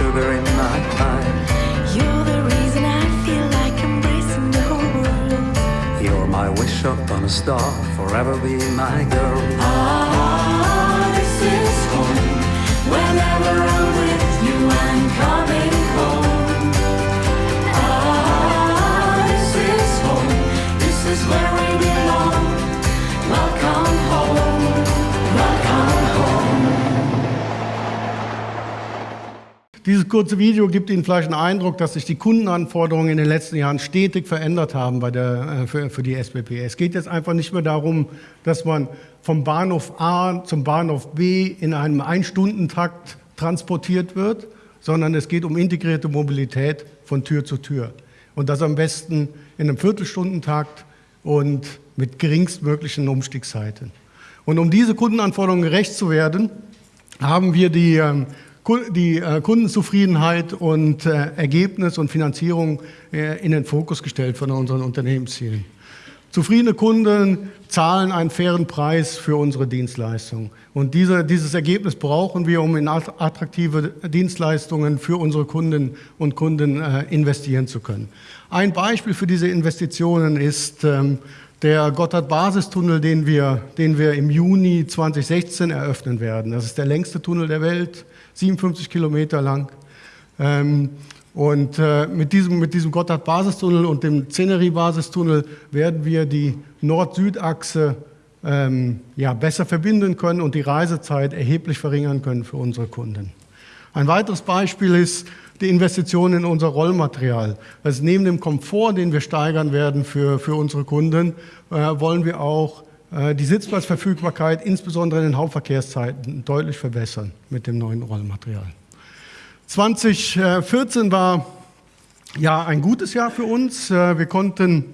sugar in my pie. You're the reason I feel like embracing the whole world. You're my wish upon a star, forever be my girl. Ah, Dieses kurze Video gibt Ihnen vielleicht einen Eindruck, dass sich die Kundenanforderungen in den letzten Jahren stetig verändert haben bei der, äh, für, für die SBB. Es geht jetzt einfach nicht mehr darum, dass man vom Bahnhof A zum Bahnhof B in einem Ein-Stunden-Takt transportiert wird, sondern es geht um integrierte Mobilität von Tür zu Tür. Und das am besten in einem Viertelstundentakt und mit geringstmöglichen Umstiegszeiten. Und um diese Kundenanforderungen gerecht zu werden, haben wir die, ähm, die äh, Kundenzufriedenheit und äh, Ergebnis und Finanzierung äh, in den Fokus gestellt von unseren Unternehmenszielen. Zufriedene Kunden zahlen einen fairen Preis für unsere Dienstleistung. Und diese, dieses Ergebnis brauchen wir, um in att- attraktive Dienstleistungen für unsere Kunden und Kunden investieren zu können. Ein Beispiel für diese Investitionen ist ähm, der Gotthard-Basistunnel, den wir, den wir im Juni 2016 eröffnen werden. Das ist der längste Tunnel der Welt, 57 Kilometer lang. Ähm, und äh, mit diesem, mit diesem Gotthard-Basistunnel und dem Zenery-Basistunnel werden wir die Nord-Süd-Achse ähm, ja, besser verbinden können und die Reisezeit erheblich verringern können für unsere Kunden. Ein weiteres Beispiel ist die Investition in unser Rollmaterial. Also neben dem Komfort, den wir steigern werden für, für unsere Kunden, äh, wollen wir auch äh, die Sitzplatzverfügbarkeit, insbesondere in den Hauptverkehrszeiten, deutlich verbessern mit dem neuen Rollmaterial. 2014 war ja ein gutes Jahr für uns. Äh, Wir konnten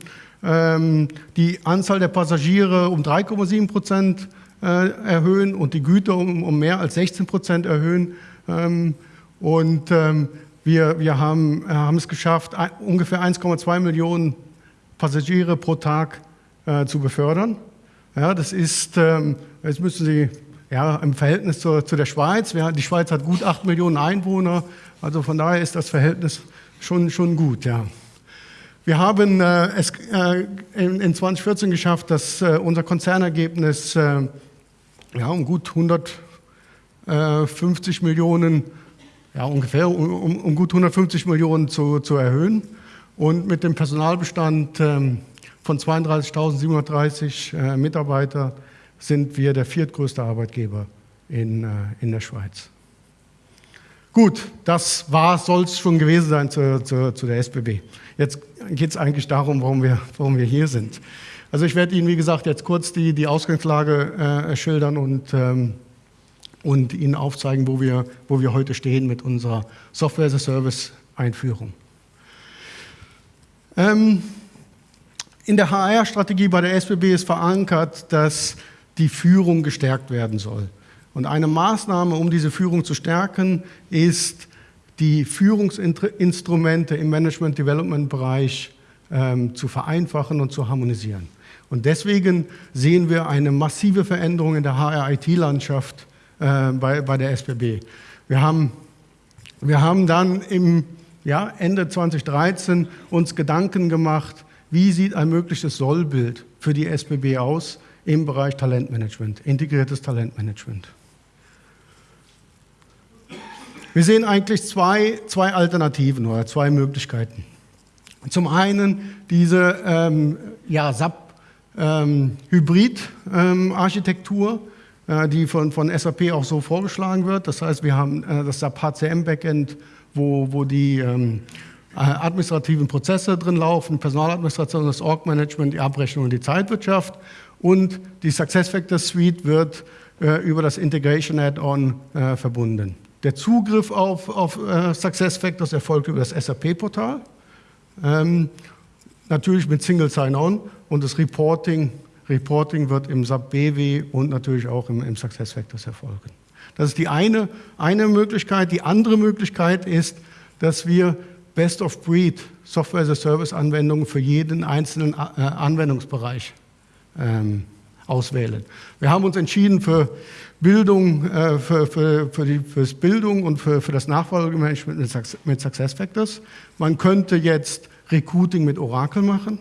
ähm, die Anzahl der Passagiere um 3,7 Prozent äh, erhöhen und die Güter um, um mehr als 16 Prozent erhöhen. Ähm, Und ähm, wir, wir haben, äh, haben es geschafft, ungefähr 1,2 Millionen Passagiere pro Tag äh, zu befördern. Ja, das ist, ähm, jetzt müssen Sie ja, im Verhältnis zur, zu der Schweiz, wir, die Schweiz hat gut 8 Millionen Einwohner, also von daher ist das Verhältnis schon, schon gut. Ja. Wir haben äh, es äh, in, in 2014 geschafft, dass äh, unser Konzernergebnis äh, ja, um gut 150 Millionen, ja, ungefähr um, um, gut 150 Millionen zu, zu erhöhen. Und mit dem Personalbestand ähm, von 32.730 äh, Mitarbeitern sind wir der viertgrößte Arbeitgeber in, äh, in der Schweiz. Gut, das soll es schon gewesen sein zu, zu, zu der SBB. Jetzt geht es eigentlich darum, warum wir, warum wir hier sind. Also ich werde Ihnen, wie gesagt, jetzt kurz die, die Ausgangslage äh, schildern und, ähm, und Ihnen aufzeigen, wo wir, wo wir heute stehen mit unserer Software-as-a-Service-Einführung. Ähm, in der HR-Strategie bei der SBB ist verankert, dass die Führung gestärkt werden soll. Und eine Maßnahme, um diese Führung zu stärken, ist, die Führungsinstrumente im Management-Development-Bereich ähm, zu vereinfachen und zu harmonisieren. Und deswegen sehen wir eine massive Veränderung in der HR-IT-Landschaft äh, bei, bei der SBB. Wir haben, wir haben dann im ja, Ende 2013 uns Gedanken gemacht, wie sieht ein mögliches Sollbild für die SBB aus im Bereich Talentmanagement, integriertes Talentmanagement. Wir sehen eigentlich zwei, zwei Alternativen oder zwei Möglichkeiten. Zum einen diese ähm, ja, SAP-Hybrid-Architektur, ähm, äh, die von, von SAP auch so vorgeschlagen wird. Das heißt, wir haben äh, das SAP HCM-Backend, wo, wo die ähm, administrativen Prozesse drin laufen, Personaladministration, das Org-Management, die Abrechnung und die Zeitwirtschaft. Und die SuccessFactors Suite wird äh, über das Integration Add-on äh, verbunden. Der Zugriff auf, auf äh, SuccessFactors erfolgt über das SAP-Portal, ähm, natürlich mit Single Sign-On und das Reporting, Reporting wird im SAP BW und natürlich auch im, im SuccessFactors erfolgen. Das ist die eine, eine Möglichkeit. Die andere Möglichkeit ist, dass wir Best-of-Breed Software-as-a-Service-Anwendungen für jeden einzelnen äh, Anwendungsbereich ähm, auswählen. Wir haben uns entschieden für Bildung, äh, für, für, für, die, fürs Bildung und für, für das Nachfolgemanagement mit, mit SuccessFactors. Man könnte jetzt Recruiting mit Oracle machen,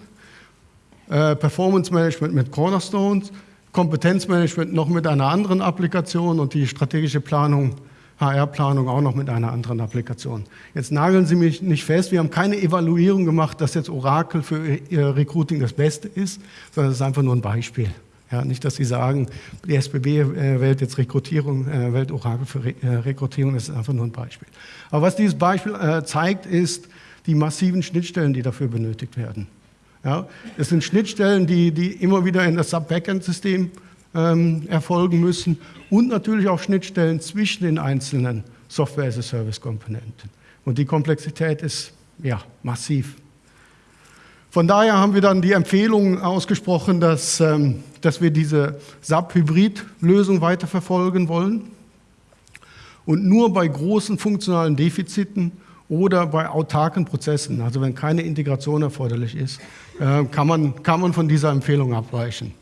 äh, Performance Management mit Cornerstones, Kompetenzmanagement noch mit einer anderen Applikation und die strategische Planung, HR-Planung auch noch mit einer anderen Applikation. Jetzt nageln Sie mich nicht fest, wir haben keine Evaluierung gemacht, dass jetzt Oracle für Ihr Recruiting das Beste ist, sondern es ist einfach nur ein Beispiel. Ja, nicht, dass Sie sagen, die SBB äh, wählt jetzt Rekrutierung, äh, wählt Oracle für äh, Rekrutierung, das ist einfach nur ein Beispiel. Aber was dieses Beispiel äh, zeigt, ist die massiven Schnittstellen, die dafür benötigt werden. Ja, es sind Schnittstellen, die, die immer wieder in das Sub-Backend-System ähm, erfolgen müssen und natürlich auch Schnittstellen zwischen den einzelnen Software-as-a-Service-Komponenten. Und die Komplexität ist ja, massiv. Von daher haben wir dann die Empfehlung ausgesprochen, dass, ähm, dass wir diese SAP-Hybrid-Lösung weiterverfolgen wollen und nur bei großen funktionalen Defiziten oder bei autarken Prozessen, also wenn keine Integration erforderlich ist, äh, kann man, kann man von dieser Empfehlung abweichen.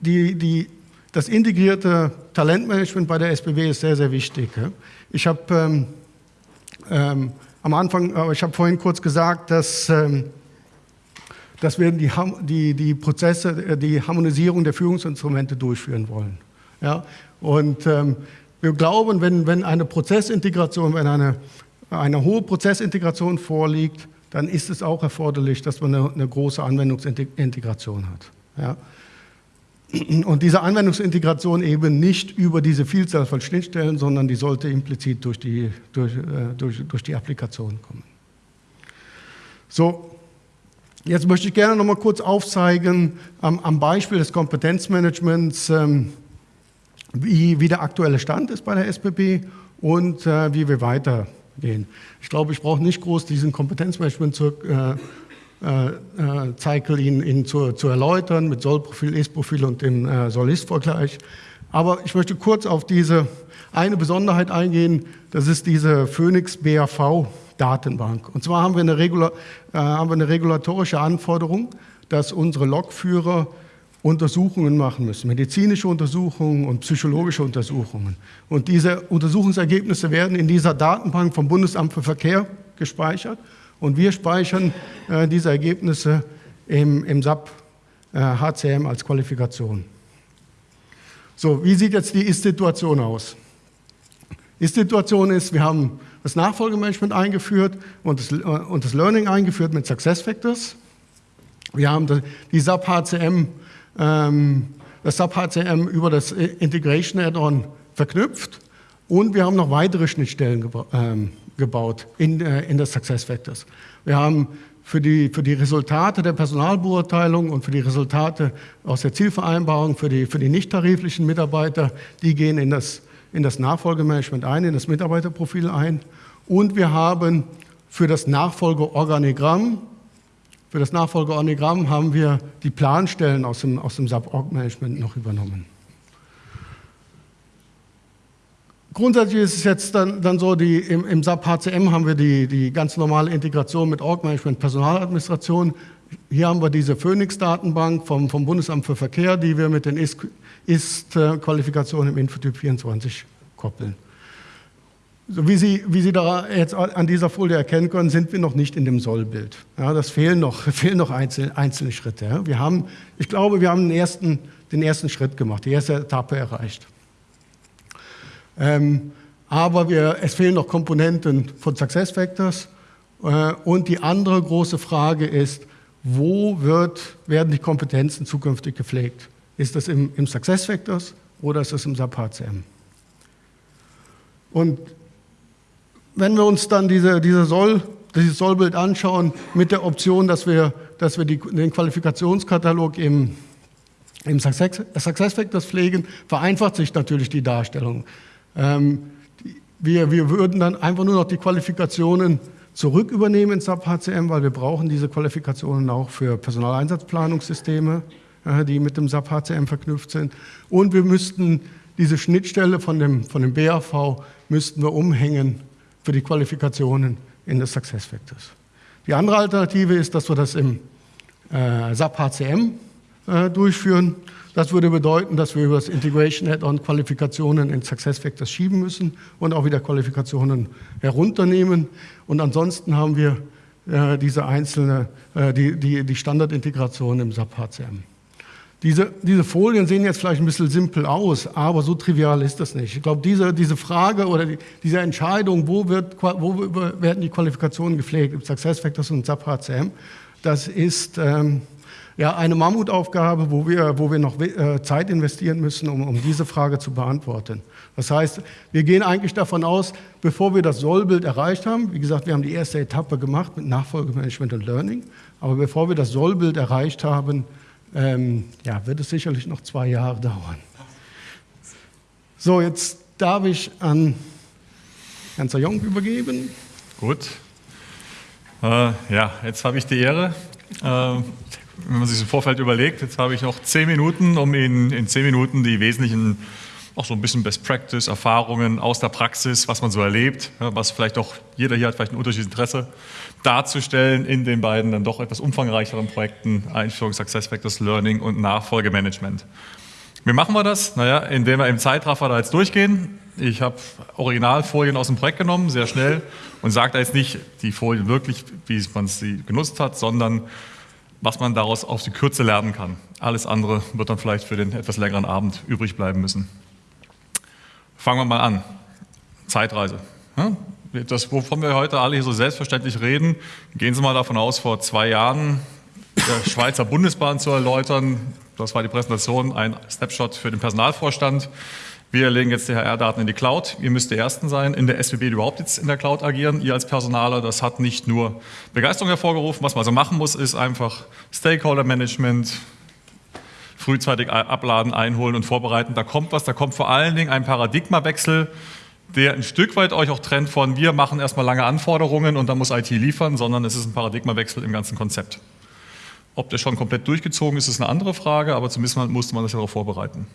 Die, die, das integrierte Talentmanagement bei der SBB ist sehr, sehr wichtig. Ich habe ähm, ähm, am Anfang, aber ich habe vorhin kurz gesagt, dass, ähm, dass wir die, die, die Prozesse, äh, die Harmonisierung der Führungsinstrumente durchführen wollen. Ja? Und ähm, wir glauben, wenn, wenn eine Prozessintegration, wenn eine, eine hohe Prozessintegration vorliegt, dann ist es auch erforderlich, dass man eine, eine große Anwendungsintegration hat. Ja? Und diese Anwendungsintegration eben nicht über diese Vielzahl von Schnittstellen, sondern die sollte implizit durch die, durch, äh, durch, durch die Applikation kommen. So, jetzt möchte ich gerne noch mal kurz aufzeigen am, am Beispiel des Kompetenzmanagements, ähm, wie, wie der aktuelle Stand ist bei der SBB und äh, wie wir weitergehen. Ich glaube, ich brauche nicht groß diesen Kompetenzmanagement zu, äh, äh, äh, Cycle Ihnen, Ihnen zu, zu erläutern mit Soll-Profil, Ist-Profil und dem äh, Soll-Ist-Vergleich. Aber ich möchte kurz auf diese eine Besonderheit eingehen, das ist diese Phoenix BAV Datenbank. Und zwar haben wir, eine Regula äh, haben wir eine regulatorische Anforderung, dass unsere Lokführer Untersuchungen machen müssen, medizinische Untersuchungen und psychologische Untersuchungen. Und diese Untersuchungsergebnisse werden in dieser Datenbank vom Bundesamt für Verkehr gespeichert und wir speichern äh, diese Ergebnisse im, im SAP äh, HCM als Qualifikation. So, wie sieht jetzt die Ist-Situation aus? Ist-Situation ist, wir haben das Nachfolgemanagement eingeführt und das, äh, und das Learning eingeführt mit SuccessFactors. Wir haben die- die SAP HCM, ähm, das SAP HCM über das Integration Add-on verknüpft und wir haben noch weitere Schnittstellen geba ähm, gebaut in, äh, in das SuccessFactors. Wir haben für die, für die Resultate der Personalbeurteilung und für die Resultate aus der Zielvereinbarung für die, für die nicht-tariflichen Mitarbeiter, die gehen in das, in das Nachfolgemanagement ein, in das Mitarbeiterprofil ein. Und wir haben für das Nachfolgeorganigramm für das Nachfolgeorganigramm haben wir die Planstellen aus dem, aus dem SAP-Org-Management noch übernommen. Grundsätzlich ist es jetzt dann, dann so, die, im, im SAP HCM haben wir die, die ganz normale Integration mit Org-Management, Personaladministration. Hier haben wir diese Phoenix-Datenbank vom, vom Bundesamt für Verkehr, die wir mit den Ist- Ist-Qualifikationen im Infotyp 24 koppeln. So wie Sie, wie Sie da jetzt an dieser Folie erkennen können, sind wir noch nicht in dem Sollbild. Ja, das fehlen noch, fehlen noch einzelne, einzelne Schritte. Ja. Wir haben, ich glaube, wir haben den ersten, den ersten Schritt gemacht, die erste Etappe erreicht. Ähm, aber wir, es fehlen noch Komponenten von SuccessFactors. Äh, und die andere große Frage ist, wo wird, werden die Kompetenzen zukünftig gepflegt? Ist das im, im SuccessFactors oder ist das im SAP HCM? Und wenn wir uns dann diese, diese Soll, dieses Sollbild anschauen, mit der Option, dass wir, dass wir die, den Qualifikationskatalog im, im Success, SuccessFactors pflegen, vereinfacht sich natürlich die Darstellung. Ähm, wir, wir würden dann einfach nur noch die Qualifikationen zurück übernehmen ins SAP HCM, weil wir brauchen diese Qualifikationen auch für Personaleinsatzplanungssysteme, äh, die mit dem SAP HCM verknüpft sind. Und wir müssten diese Schnittstelle von dem, von dem BAV müssten wir umhängen für die Qualifikationen in das Success Factors. Die andere Alternative ist, dass wir das im äh, SAP HCM äh, durchführen. Das würde bedeuten, dass wir über das Integration Add-on Qualifikationen in SuccessFactors schieben müssen und auch wieder Qualifikationen herunternehmen. Und ansonsten haben wir äh, diese einzelne, äh, die, die, die Standardintegration im SAP HCM. Diese, diese Folien sehen jetzt vielleicht ein bisschen simpel aus, aber so trivial ist das nicht. Ich glaube, diese, diese Frage oder die, diese Entscheidung, wo, wird, wo werden die Qualifikationen gepflegt, im SuccessFactors und SAP HCM, das ist... Ähm, ja, eine Mammutaufgabe, wo wir, wo wir noch äh, Zeit investieren müssen, um, um diese Frage zu beantworten. Das heißt, wir gehen eigentlich davon aus, bevor wir das Sollbild erreicht haben, wie gesagt, wir haben die erste Etappe gemacht mit Nachfolgemanagement und Learning, aber bevor wir das Sollbild erreicht haben, ähm, ja, wird es sicherlich noch zwei Jahre dauern. So, jetzt darf ich an Herrn Zayong übergeben. Gut. Äh, ja, jetzt habe ich die Ehre, äh, wenn man sich im Vorfeld überlegt, jetzt habe ich noch zehn Minuten, um Ihnen in zehn Minuten die wesentlichen, auch so ein bisschen Best Practice, Erfahrungen aus der Praxis, was man so erlebt, was vielleicht auch jeder hier hat, vielleicht ein unterschiedliches Interesse, darzustellen in den beiden dann doch etwas umfangreicheren Projekten Einführung Success Factors Learning und Nachfolgemanagement. Wie machen wir das? Naja, indem wir im Zeitraffer da jetzt durchgehen. Ich habe Originalfolien aus dem Projekt genommen, sehr schnell, und sage da jetzt nicht die Folien wirklich, wie man sie genutzt hat, sondern was man daraus auf die Kürze lernen kann. Alles andere wird dann vielleicht für den etwas längeren Abend übrig bleiben müssen. Fangen wir mal an. Zeitreise. Das, wovon wir heute alle hier so selbstverständlich reden, gehen Sie mal davon aus, vor zwei Jahren der Schweizer Bundesbahn zu erläutern. Das war die Präsentation, ein Snapshot für den Personalvorstand. Wir legen jetzt die HR-Daten in die Cloud. Ihr müsst die Ersten sein in der SBB, die überhaupt jetzt in der Cloud agieren. Ihr als Personaler, das hat nicht nur Begeisterung hervorgerufen. Was man also machen muss, ist einfach Stakeholder-Management, frühzeitig abladen, einholen und vorbereiten. Da kommt was, da kommt vor allen Dingen ein Paradigmawechsel, der ein Stück weit euch auch trennt von, wir machen erstmal lange Anforderungen und dann muss IT liefern, sondern es ist ein Paradigmawechsel im ganzen Konzept. Ob der schon komplett durchgezogen ist, ist eine andere Frage, aber zumindest musste man sich darauf vorbereiten.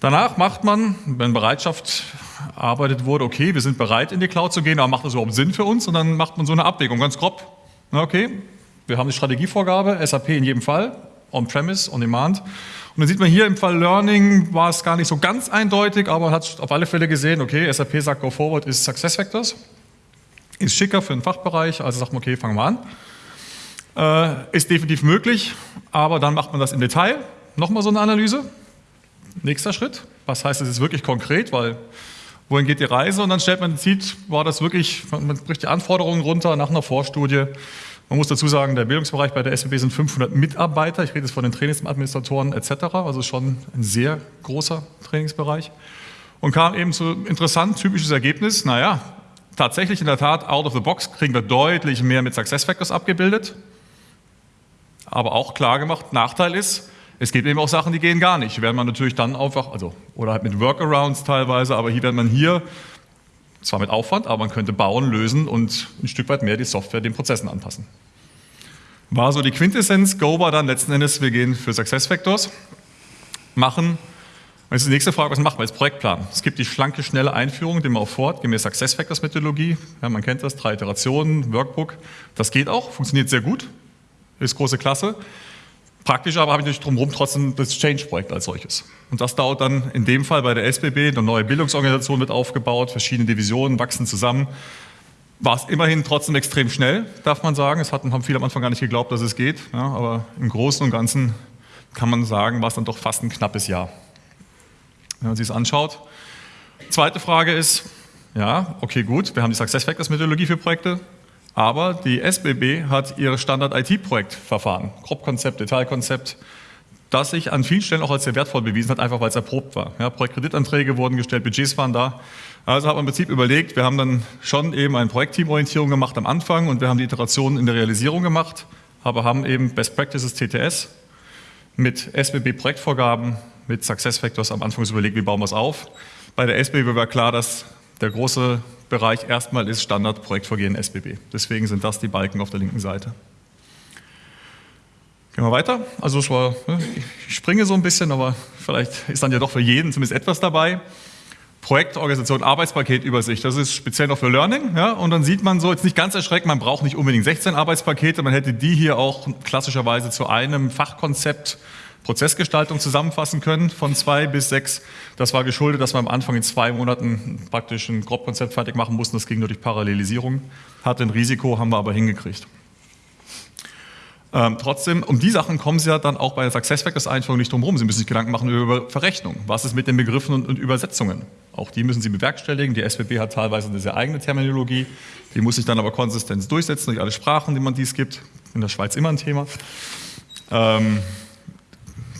Danach macht man, wenn Bereitschaft arbeitet wurde, okay, wir sind bereit in die Cloud zu gehen, aber macht das überhaupt Sinn für uns? Und dann macht man so eine Abwägung, ganz grob. Okay, wir haben die Strategievorgabe, SAP in jedem Fall, On-Premise, On-Demand. Und dann sieht man hier im Fall Learning war es gar nicht so ganz eindeutig, aber hat auf alle Fälle gesehen, okay, SAP sagt Go Forward ist SuccessFactors. Ist schicker für den Fachbereich, also sagt man, okay, fangen wir an. Äh, ist definitiv möglich, aber dann macht man das im Detail. Nochmal so eine Analyse. Nächster Schritt, was heißt das jetzt wirklich konkret, weil wohin geht die Reise und dann stellt man, sieht, war das wirklich, man bricht die Anforderungen runter nach einer Vorstudie. Man muss dazu sagen, der Bildungsbereich bei der SWB sind 500 Mitarbeiter, ich rede jetzt von den Trainingsadministratoren etc., also schon ein sehr großer Trainingsbereich. Und kam eben zu interessant, typisches Ergebnis, naja, tatsächlich in der Tat, out of the box kriegen wir deutlich mehr mit SuccessFactors abgebildet, aber auch klar gemacht, Nachteil ist, es gibt eben auch Sachen, die gehen gar nicht. Während man natürlich dann einfach, also, oder halt mit Workarounds teilweise, aber hier, wenn man hier, zwar mit Aufwand, aber man könnte bauen, lösen und ein Stück weit mehr die Software den Prozessen anpassen. War so die Quintessenz. Go war dann letzten Endes, wir gehen für SuccessFactors, machen. Jetzt ist die nächste Frage, was macht man jetzt? Projektplan. Es gibt die schlanke, schnelle Einführung, die man auch fort, gemäß SuccessFactors-Methodologie. Ja, man kennt das, drei Iterationen, Workbook. Das geht auch, funktioniert sehr gut, ist große Klasse. Praktisch aber habe ich natürlich drumherum trotzdem das Change-Projekt als solches. Und das dauert dann in dem Fall bei der SBB, eine neue Bildungsorganisation wird aufgebaut, verschiedene Divisionen wachsen zusammen. War es immerhin trotzdem extrem schnell, darf man sagen. Es hatten, haben viele am Anfang gar nicht geglaubt, dass es geht. Ja, aber im Großen und Ganzen kann man sagen, war es dann doch fast ein knappes Jahr. Wenn man sich das anschaut. Zweite Frage ist, ja, okay, gut, wir haben die Success Factors Methodologie für Projekte. Aber die SBB hat ihr Standard-IT-Projektverfahren, Grobkonzept, Detailkonzept, das sich an vielen Stellen auch als sehr wertvoll bewiesen hat, einfach weil es erprobt war. Ja, Projektkreditanträge wurden gestellt, Budgets waren da. Also hat man im Prinzip überlegt, wir haben dann schon eben eine Projektteamorientierung gemacht am Anfang und wir haben die Iterationen in der Realisierung gemacht, aber haben eben Best Practices TTS mit SBB Projektvorgaben, mit Success Factors am Anfang überlegt, wie bauen wir es auf. Bei der SBB war klar, dass der große Bereich erstmal ist Standardprojektvorgehen SBB. Deswegen sind das die Balken auf der linken Seite. Gehen wir weiter. Also ne, ich springe so ein bisschen, aber vielleicht ist dann ja doch für jeden zumindest etwas dabei. Projektorganisation, Arbeitspaketübersicht. Das ist speziell noch für Learning. Ja? Und dann sieht man so, jetzt nicht ganz erschreckend, man braucht nicht unbedingt 16 Arbeitspakete, man hätte die hier auch klassischerweise zu einem Fachkonzept Prozessgestaltung zusammenfassen können von zwei bis sechs. Das war geschuldet, dass wir am Anfang in zwei Monaten praktisch ein Grobkonzept fertig machen mussten. Das ging nur durch Parallelisierung. Hatte ein Risiko, haben wir aber hingekriegt. Ähm, trotzdem, um die Sachen kommen Sie ja dann auch bei der SuccessFactors-Einführung nicht drum herum. Sie müssen sich Gedanken machen über Verrechnung. Was ist mit den Begriffen und, und, Übersetzungen? Auch die müssen Sie bewerkstelligen. Die SWB hat teilweise eine sehr eigene Terminologie. Die muss sich dann aber konsistent durchsetzen durch alle Sprachen, die man dies gibt. In der Schweiz immer ein Thema. Ähm,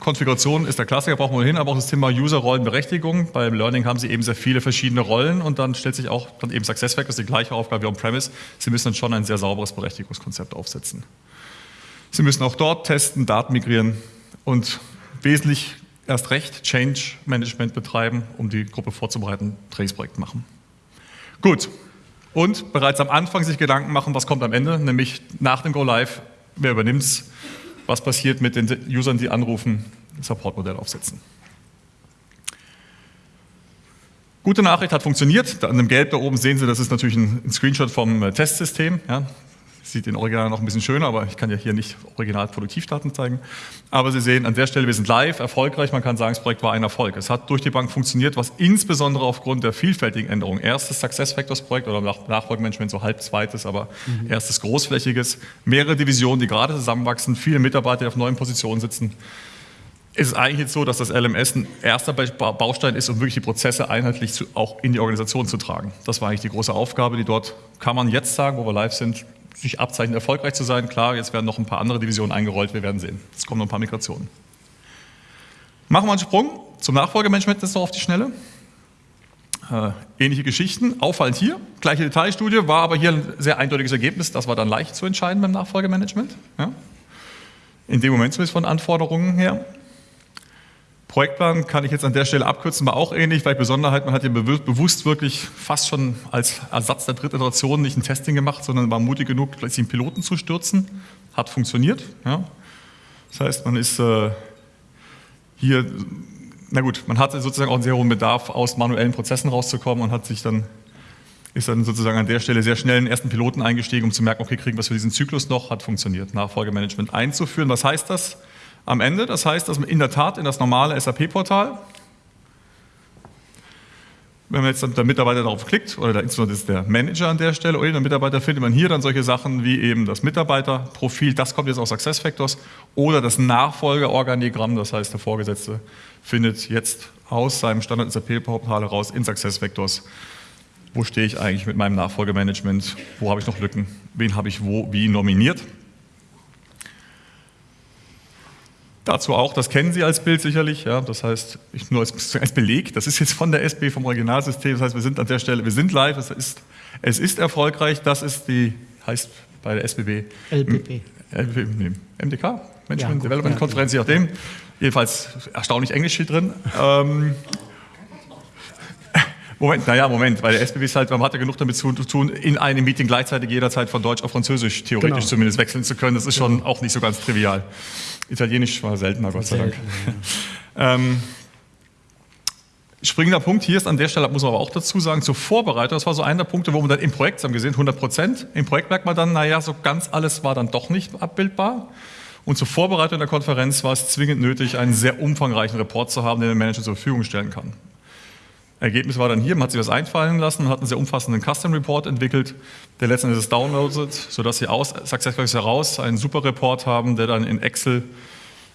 Konfiguration ist der Klassiker, brauchen wir hin, aber auch das Thema User-Rollenberechtigung. Beim Learning haben Sie eben sehr viele verschiedene Rollen und dann stellt sich auch dann eben SuccessFactors die gleiche Aufgabe wie on-premise. Sie müssen dann schon ein sehr sauberes Berechtigungskonzept aufsetzen. Sie müssen auch dort testen, Daten migrieren und wesentlich erst recht Change Management betreiben, um die Gruppe vorzubereiten, Trainingsprojekt machen. Gut. Und bereits am Anfang sich Gedanken machen, was kommt am Ende, nämlich nach dem Go Live, wer übernimmt es, was passiert mit den Usern, die anrufen, Supportmodell aufsetzen. Gute Nachricht hat funktioniert. An dem Gelb da oben sehen Sie, das ist natürlich ein Screenshot vom äh, Testsystem. Ja. Sieht in Original noch ein bisschen schöner, aber ich kann ja hier nicht original Produktivdaten zeigen. Aber Sie sehen an der Stelle, wir sind live, erfolgreich. Man kann sagen, das Projekt war ein Erfolg. Es hat durch die Bank funktioniert, was insbesondere aufgrund der vielfältigen Änderungen, erstes SuccessFactors-Projekt oder Nachfolgemanagement, so halb zweites, aber mhm. erstes großflächiges, mehrere Divisionen, die gerade zusammenwachsen, viele Mitarbeiter, die auf neuen Positionen sitzen. Es ist eigentlich jetzt so, dass das LMS ein erster Baustein ist, um wirklich die Prozesse einheitlich zu, auch in die Organisation zu tragen. Das war eigentlich die große Aufgabe, die dort, kann man jetzt sagen, wo wir live sind, sich abzeichnet, erfolgreich zu sein. Klar, jetzt werden noch ein paar andere Divisionen eingerollt, wir werden sehen. Es kommen noch ein paar Migrationen. Machen wir einen Sprung zum Nachfolgemanagement jetzt noch auf die Schnelle. Äh, ähnliche Geschichten, auffallend hier, gleiche Detailstudie, war aber hier ein sehr eindeutiges Ergebnis, das war dann leicht zu entscheiden beim Nachfolgemanagement. Ja. In dem Moment zumindest von Anforderungen her. Projektplan kann ich jetzt an der Stelle abkürzen, war auch ähnlich, weil Besonderheit, man hat ja bewusst wirklich fast schon als Ersatz der dritten Iteration nicht ein Testing gemacht, sondern war mutig genug, gleich den Piloten zu stürzen. Hat funktioniert. Ja. Das heißt, man ist äh, hier, na gut, man hatte sozusagen auch einen sehr hohen Bedarf, aus manuellen Prozessen rauszukommen und hat sich dann, ist dann sozusagen an der Stelle sehr schnell in den ersten Piloten eingestiegen, um zu merken, okay, kriegen wir es für diesen Zyklus noch, hat funktioniert, Nachfolgemanagement einzuführen. Was heißt das? Am Ende. Das heißt, dass man in der Tat in das normale SAP-Portal, wenn man jetzt der Mitarbeiter darauf klickt, oder der, insbesondere ist der Manager an der Stelle, oder der Mitarbeiter, findet man hier dann solche Sachen wie eben das Mitarbeiterprofil, das kommt jetzt aus SuccessFactors, oder das Nachfolgeorganigramm, das heißt, der Vorgesetzte findet jetzt aus seinem Standard SAP-Portal heraus in SuccessFactors, wo stehe ich eigentlich mit meinem Nachfolgemanagement, wo habe ich noch Lücken, wen habe ich wo wie nominiert. Dazu auch, das kennen Sie als Bild sicherlich, ja, das heißt, ich nur als, als, Beleg, das ist jetzt von der SB, vom Originalsystem, das heißt, wir sind an der Stelle, wir sind live, es ist, es ist erfolgreich, das ist die, heißt bei der SBB LPP. LPP MDK, Management ja, Development ja, Konferenz, je nachdem, jedenfalls erstaunlich Englisch hier drin. Ähm, Moment, naja, Moment, weil der SBB ist halt, man hat ja genug damit zu tun, in einem Meeting gleichzeitig jederzeit von Deutsch auf Französisch theoretisch genau. zumindest wechseln zu können. Das ist schon genau. auch nicht so ganz trivial. Italienisch war seltener, Gott sei Dank. Ja. ähm, springender Punkt hier ist an der Stelle, muss man aber auch dazu sagen, zur Vorbereitung, das war so einer der Punkte, wo man dann im Projekt, haben gesehen, 100 Prozent, im Projekt merkt man dann, naja, so ganz alles war dann doch nicht abbildbar. Und zur Vorbereitung der Konferenz war es zwingend nötig, einen sehr umfangreichen Report zu haben, den der Manager zur Verfügung stellen kann. Ergebnis war dann hier, man hat sich das einfallen lassen, hat einen sehr umfassenden Custom Report entwickelt, der letztendlich downloadet, sodass Sie aus SuccessFactors heraus einen super Report haben, der dann in Excel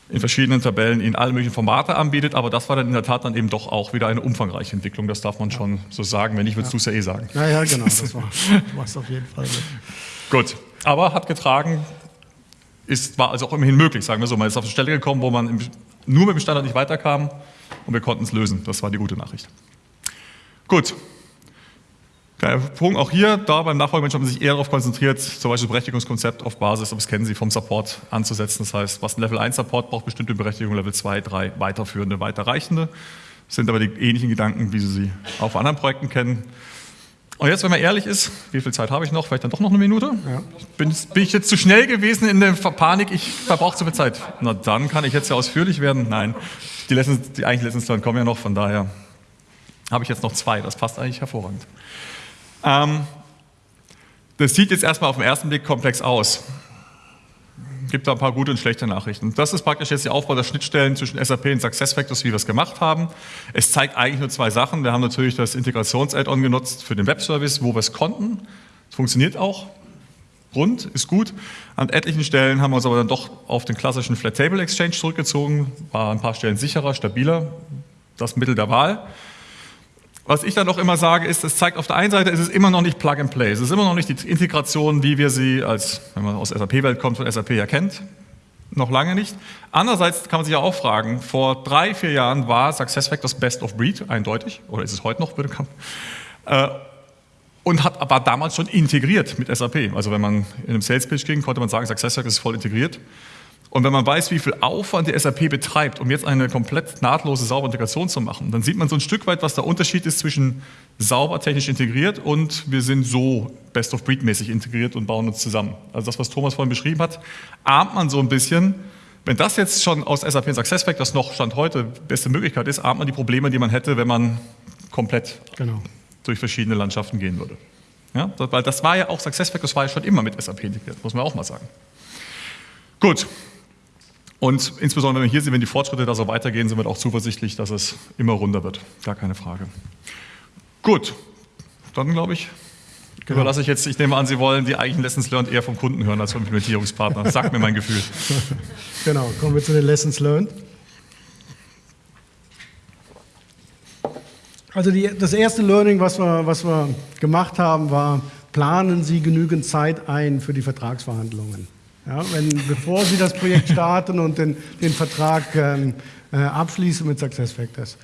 in verschiedenen Tabellen in alle möglichen Formate anbietet, aber das war dann in der Tat dann eben doch auch wieder eine umfangreiche Entwicklung, das darf man schon so sagen, wenn nicht, würdest ja. du es ja eh sagen. Ja, ja, genau, das war es auf jeden Fall. Gut, aber hat getragen, ist, war also auch immerhin möglich, sagen wir so, man ist auf eine Stelle gekommen, wo man im, nur mit dem Standard nicht weiterkam und wir konnten es lösen, das war die gute Nachricht. Gut. Der Punkt auch hier, da beim Nachfolgemensch haben sich eher darauf konzentriert, zum Beispiel Berechtigungskonzept auf Basis, das kennen Sie, vom Support anzusetzen. Das heißt, was ein Level 1 Support braucht, bestimmte Berechtigung, Level 2, 3 weiterführende, weiterreichende. Das sind aber die ähnlichen Gedanken, wie Sie sie auf anderen Projekten kennen. Und jetzt, wenn man ehrlich ist, wie viel Zeit habe ich noch? Vielleicht dann doch noch eine Minute? Ja. Bin, bin, ich jetzt zu schnell gewesen in der Panik? Ich verbrauche zu viel Zeit. Na, dann kann ich jetzt ja ausführlich werden. Nein, die, Lessons, die eigentlichen Lessons kommen ja noch, von daher Habe ich jetzt noch zwei, das passt eigentlich hervorragend. Ähm, das sieht jetzt erstmal auf den ersten Blick komplex aus. Gibt da ein paar gute und schlechte Nachrichten. Das ist praktisch jetzt der Aufbau der Schnittstellen zwischen SAP und SuccessFactors, wie wir es gemacht haben. Es zeigt eigentlich nur zwei Sachen. Wir haben natürlich das Integrations-Add-on genutzt für den Webservice, wo wir es konnten. Es funktioniert auch. Rund, ist gut. An etlichen Stellen haben wir uns aber dann doch auf den klassischen Flat Table Exchange zurückgezogen. War an ein paar Stellen sicherer, stabiler. Das Mittel der Wahl. Was ich dann auch immer sage, ist, es zeigt auf der einen Seite, es ist immer noch nicht Plug and Play. Es ist immer noch nicht die Integration, wie wir sie als, wenn man aus SAP-Welt kommt, von SAP erkennt. Noch lange nicht. Andererseits kann man sich ja auch fragen, vor drei, vier Jahren war SuccessFactors Best of Breed, eindeutig, oder ist es heute noch, würde äh, und hat aber damals schon integriert mit SAP. Also wenn man in einem Sales Pitch ging, konnte man sagen, SuccessFactors ist voll integriert. Und wenn man weiß, wie viel Aufwand die SAP betreibt, um jetzt eine komplett nahtlose, saubere Integration zu machen, dann sieht man so ein Stück weit, was der Unterschied ist zwischen sauber technisch integriert und wir sind so Best-of-Breed-mäßig integriert und bauen uns zusammen. Also das, was Thomas vorhin beschrieben hat, ahnt man so ein bisschen. Wenn das jetzt schon aus SAP und SuccessFactors noch Stand heute beste Möglichkeit ist, ahnt man die Probleme, die man hätte, wenn man komplett Genau. durch verschiedene Landschaften gehen würde. Ja, weil das war ja auch, SuccessFactors war ja schon immer mit SAP integriert, muss man auch mal sagen. Gut, und insbesondere, wenn wir hier sehen, wenn die Fortschritte da so weitergehen, sind wir auch zuversichtlich, dass es immer runder wird. Gar keine Frage. Gut, dann glaube ich, Genau. überlasse ich jetzt, ich nehme an, Sie wollen die eigentlichen Lessons learned eher vom Kunden hören als vom Implementierungspartner. Sagt mir mein Gefühl. Genau, kommen wir zu den Lessons learned. Also die, das erste Learning, was wir, was wir gemacht haben, war, planen Sie genügend Zeit ein für die Vertragsverhandlungen. Ja, wenn, bevor Sie das Projekt starten und den, den Vertrag ähm, äh, abschließen mit SuccessFactors.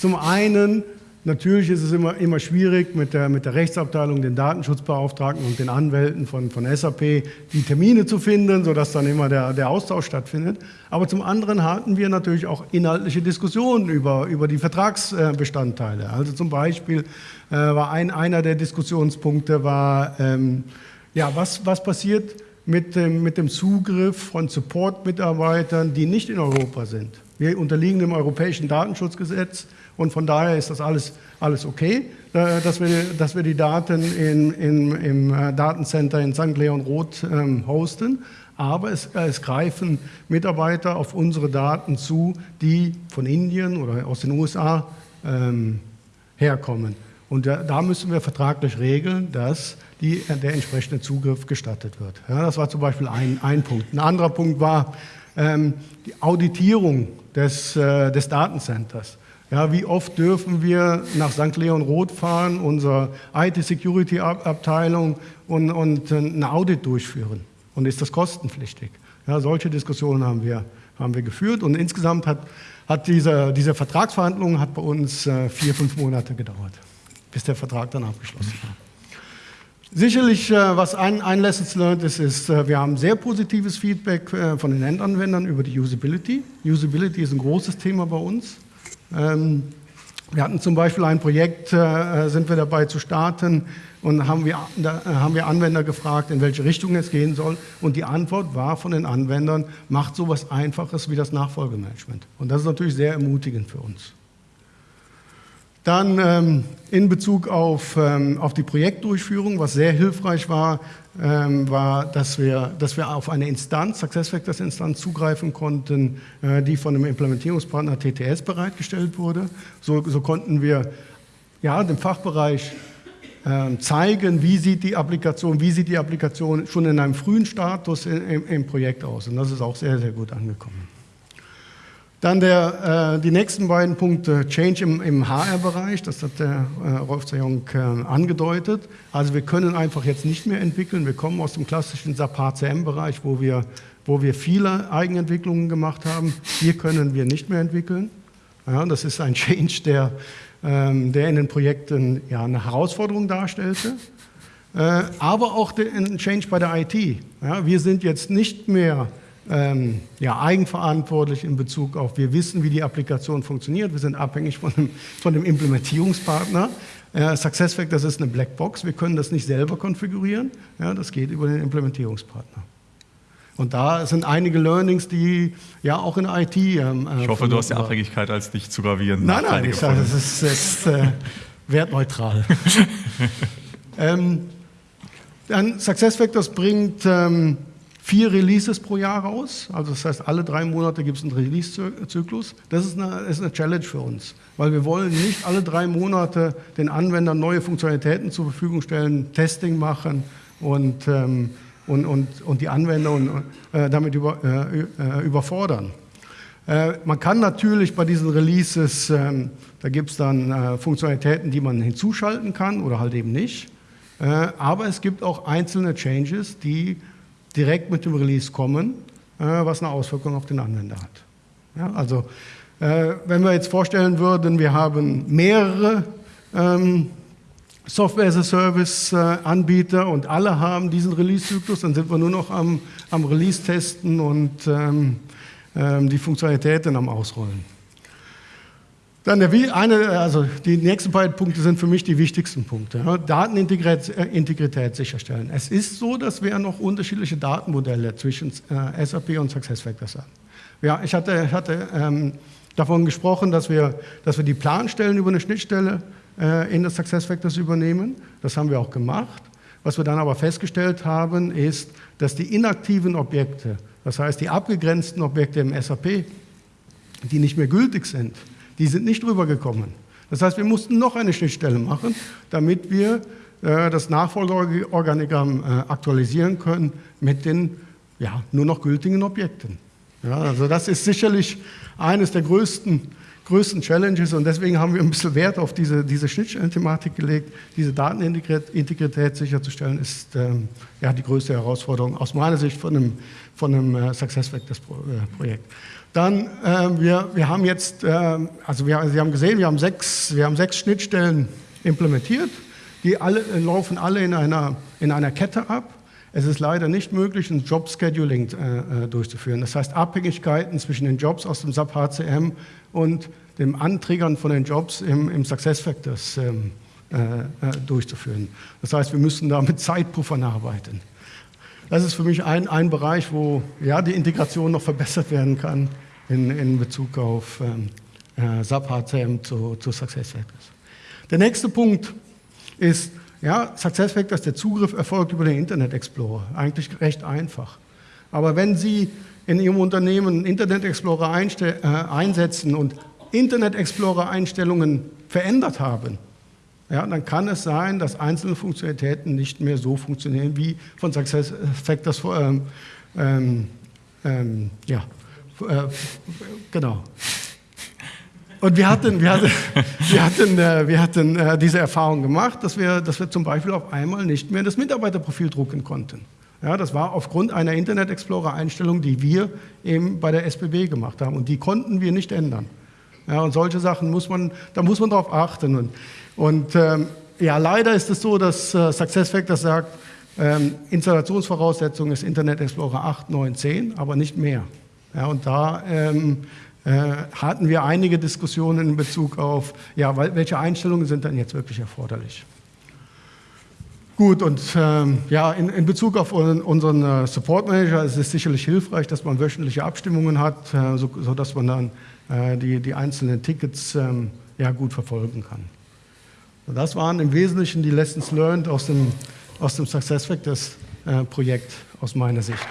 Zum einen, natürlich ist es immer, immer schwierig mit der, mit der Rechtsabteilung, den Datenschutzbeauftragten und den Anwälten von, von SAP die Termine zu finden, sodass dann immer der, der Austausch stattfindet. Aber zum anderen hatten wir natürlich auch inhaltliche Diskussionen über, über die Vertragsbestandteile. Also zum Beispiel äh, war ein, einer der Diskussionspunkte war, ähm, ja, was, was passiert mit dem, mit dem Zugriff von Support-Mitarbeitern, die nicht in Europa sind. Wir unterliegen dem europäischen Datenschutzgesetz und von daher ist das alles, alles okay, äh, dass, wir, dass wir die Daten in, in, im äh, Datencenter in St. Leon Roth ähm, hosten. Aber es, es greifen Mitarbeiter auf unsere Daten zu, die von Indien oder aus den USA ähm, herkommen. Und da, da müssen wir vertraglich regeln, dass die, der entsprechende Zugriff gestattet wird. Ja, das war zum Beispiel ein, ein Punkt. Ein anderer Punkt war ähm, die Auditierung des, äh, des Datencenters. Ja, wie oft dürfen wir nach St. Leon Roth fahren, unsere IT-Security-Abteilung und, und ein Audit durchführen? Und ist das kostenpflichtig? Ja, solche Diskussionen haben wir, haben wir geführt und insgesamt hat, hat diese, diese Vertragsverhandlung hat bei uns äh, vier, fünf Monate gedauert, bis der Vertrag dann abgeschlossen war. Sicherlich, äh, was ein, ein Lessons learned ist, ist, äh, wir haben sehr positives Feedback äh, von den Endanwendern über die Usability. Usability ist ein großes Thema bei uns. Ähm, wir hatten zum Beispiel ein Projekt, sind wir dabei zu starten und haben wir, haben wir Anwender gefragt, in welche Richtung es gehen soll. Und die Antwort war von den Anwendern, macht so etwas Einfaches wie das Nachfolgemanagement. Und das ist natürlich sehr ermutigend für uns. Dann ähm, in Bezug auf, ähm, auf die Projektdurchführung, was sehr hilfreich war, ähm, war, dass wir, dass wir auf eine Instanz, SuccessFactors-Instanz, zugreifen konnten, äh, die von dem Implementierungspartner TTS bereitgestellt wurde. So, so konnten wir ja, dem Fachbereich ähm, zeigen, wie sieht die Applikation, wie sieht die Applikation schon in einem frühen Status im, im Projekt aus. Und das ist auch sehr, sehr gut angekommen. Dann der, äh, die nächsten beiden Punkte, Change im, im HR-Bereich, das hat der äh, Rolf Zajong äh, angedeutet. Also wir können einfach jetzt nicht mehr entwickeln. Wir kommen aus dem klassischen SAP HCM-Bereich, wo wir, wo wir viele Eigenentwicklungen gemacht haben. Hier können wir nicht mehr entwickeln. Ja, das ist ein Change, der, ähm, der in den Projekten ja, eine Herausforderung darstellte. Äh, aber auch ein Change bei der IT. Ja, wir sind jetzt nicht mehr ähm, ja, eigenverantwortlich in Bezug auf, wir wissen, wie die Applikation funktioniert, wir sind abhängig von dem, von dem Implementierungspartner. Äh, SuccessFactors ist eine Blackbox, wir können das nicht selber konfigurieren, ja, das geht über den Implementierungspartner. Und da sind einige Learnings, die ja auch in IT. Ähm, ich hoffe, du hast die Abhängigkeit als nicht zu gravierend. Nein, nein, ich sage, das ist, das ist äh, wertneutral. ähm, dann SuccessFactors bringt ähm, vier Releases pro Jahr raus. Also das heißt, alle drei Monate gibt es einen Release-Zyklus. Das ist eine, ist eine Challenge für uns, weil wir wollen nicht alle drei Monate den Anwendern neue Funktionalitäten zur Verfügung stellen, Testing machen und, ähm, und, und, und die Anwender und, äh, damit über, äh, äh überfordern. Äh, man kann natürlich bei diesen Releases, ähm, da gibt es dann äh, Funktionalitäten, die man hinzuschalten kann oder halt eben nicht. Aber es gibt auch einzelne Changes, die direkt mit dem Release kommen, äh, was eine Auswirkung auf den Anwender hat. Ja, also äh, wenn wir jetzt vorstellen würden, wir haben mehrere ähm, Software as a Service äh, und alle haben diesen Release-Zyklus, dann sind wir nur noch am, am Release testen und ähm, ähm, die Funktionalitäten am Ausrollen. Dann der, eine, also die nächsten beiden Punkte sind für mich die wichtigsten Punkte. Datenintegrität äh, sicherstellen. Es ist so, dass wir noch unterschiedliche Datenmodelle zwischen äh, SAP und SuccessFactors haben. Ja, ich hatte, hatte ähm, davon gesprochen, dass wir, dass wir die Planstellen über eine Schnittstelle äh, in das SuccessFactors übernehmen. Das haben wir auch gemacht. Was wir dann aber festgestellt haben, ist, dass die inaktiven Objekte, das heißt die abgegrenzten Objekte im SAP, die nicht mehr gültig sind, die sind nicht rübergekommen. Das heißt, wir mussten noch eine Schnittstelle machen, damit wir äh, das Nachfolgeorganigramm äh, aktualisieren können mit den ja, nur noch gültigen Objekten. Ja, also das ist sicherlich eines der größten, größten Challenges und deswegen haben wir ein bisschen Wert auf diese, diese Schnittstellenthematik gelegt. Diese Datenintegrität sicherzustellen ist ähm, ja, die größte Herausforderung aus meiner Sicht von einem, von einem äh, SuccessFactors-Projekt. Dann, äh, wir, wir haben jetzt, äh, also wir, Sie haben gesehen, wir haben, sechs, wir haben sechs Schnittstellen implementiert. Die alle, äh, laufen alle in einer, in einer Kette ab. Es ist leider nicht möglich, ein Job-Scheduling äh, äh, durchzuführen. Das heißt, Abhängigkeiten zwischen den Jobs aus dem SAP HCM und dem Antriggern von den Jobs im, im SuccessFactors ähm, äh, durchzuführen. Das heißt, wir müssen da mit Zeitpuffern arbeiten. Das ist für mich ein, ein Bereich, wo ja, die Integration noch verbessert werden kann in, in Bezug auf ähm, äh, SAP HCM zu, zu SuccessFactors. Der nächste Punkt ist, ja, SuccessFactors, der Zugriff erfolgt über den Internet Explorer. Eigentlich recht einfach. Aber wenn Sie in Ihrem Unternehmen Internet Explorer äh, einsetzen und Internet Explorer Einstellungen verändert haben, ja, dann kann es sein, dass einzelne Funktionalitäten nicht mehr so funktionieren, wie von SuccessFactors ähm, ähm, ähm, ja, äh, genau. Und wir hatten, wir hatten, wir hatten, äh, wir hatten äh, diese Erfahrung gemacht, dass wir, dass wir zum Beispiel auf einmal nicht mehr das Mitarbeiterprofil drucken konnten. Ja, das war aufgrund einer Internet Explorer-Einstellung, die wir eben bei der SBB gemacht haben. Und die konnten wir nicht ändern. Ja, und solche Sachen muss man, da muss man darauf achten. Und und ähm, ja, leider ist es so, dass äh, SuccessFactors sagt, ähm, Installationsvoraussetzung ist Internet Explorer 8, 9, 10, aber nicht mehr. Ja, und da ähm, äh, hatten wir einige Diskussionen in Bezug auf, ja, welche Einstellungen sind dann jetzt wirklich erforderlich. Gut, und ähm, ja, in, in, Bezug auf unseren äh, Support Manager ist es sicherlich hilfreich, dass man wöchentliche Abstimmungen hat, äh, so, sodass man dann äh, die, die einzelnen Tickets ähm, ja, gut verfolgen kann. Das waren im Wesentlichen die Lessons learned aus dem, aus dem SuccessFactors-Projekt aus meiner Sicht.